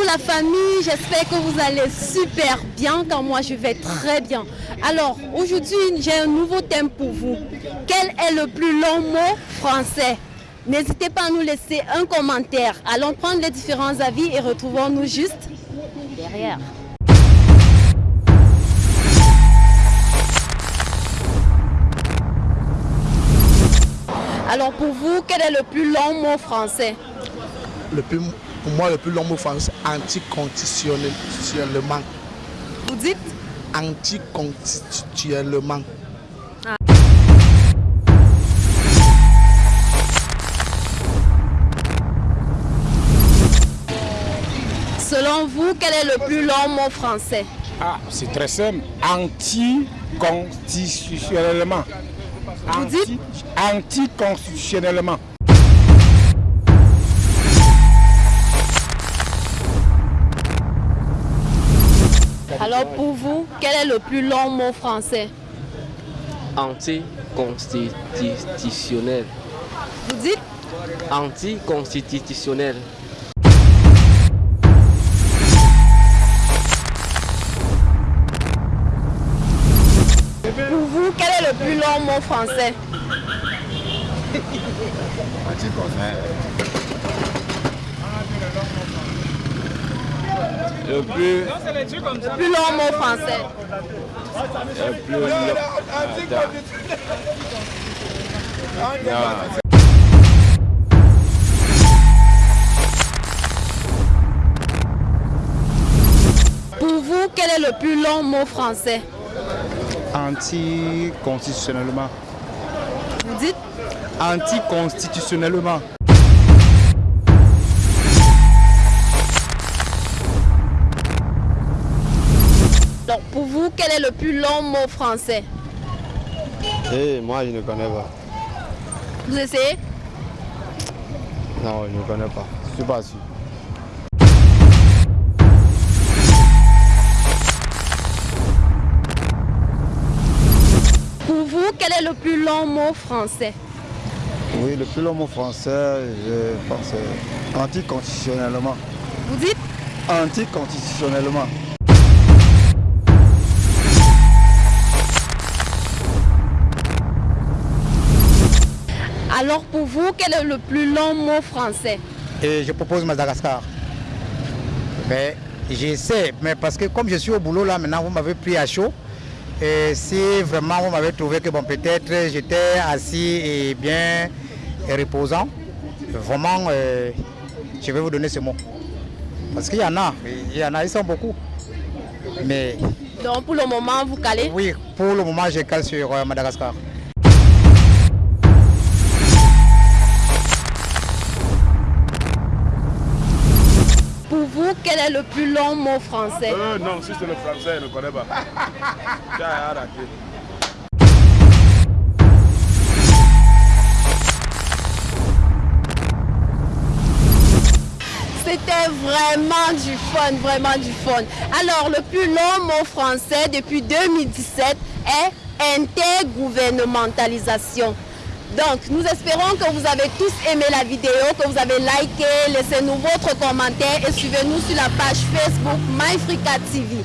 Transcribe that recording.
la famille, j'espère que vous allez super bien car moi je vais très bien. Alors aujourd'hui j'ai un nouveau thème pour vous. Quel est le plus long mot français? N'hésitez pas à nous laisser un commentaire. Allons prendre les différents avis et retrouvons-nous juste derrière. Alors pour vous, quel est le plus long mot français? Le plus, Pour moi, le plus long mot français, anticonstitutionnellement. Vous dites Anticonstitutionnellement. Ah. Selon vous, quel est le plus long mot français? Ah, c'est très simple. Anticonstitutionnellement. Vous dites Anticonstitutionnellement. Alors pour vous, quel est le plus long mot français? Anticonstitutionnel. Vous dites? Anticonstitutionnel. Pour vous, quel est le plus long mot français? Le plus... Le plus long mot français. Le plus long... Pour vous, quel est le plus long mot français? Anticonstitutionnellement. Vous dites? Anticonstitutionnellement. Quel est le plus long mot français? Eh, moi je ne connais pas. Vous essayez? Non, je ne connais pas. Je suis pas sûr. Pour vous, quel est le plus long mot français? Oui, le plus long mot français, je pense, euh, anticonstitutionnellement. Vous dites? Anticonstitutionnellement. Alors pour vous, quel est le plus long mot français Et je propose Madagascar. Mais j'essaie, mais parce que comme je suis au boulot là, maintenant vous m'avez pris à chaud. Et si vraiment vous m'avez trouvé que bon peut-être j'étais assis et bien reposant, vraiment euh, je vais vous donner ce mot. Parce qu'il y en a, il y en a, ils sont beaucoup. Mais Donc pour le moment, vous calez oui, pour le moment je cale sur euh, Madagascar. Quel est le plus long mot français? Euh, non, si c'est le français, je ne connais pas. C'était vraiment du fun, vraiment du fun. Alors, le plus long mot français depuis 2017 est intergouvernementalisation. Donc, nous espérons que vous avez tous aimé la vidéo, que vous avez liké, laissez-nous votre commentaire et suivez-nous sur la page Facebook MyFrica TV.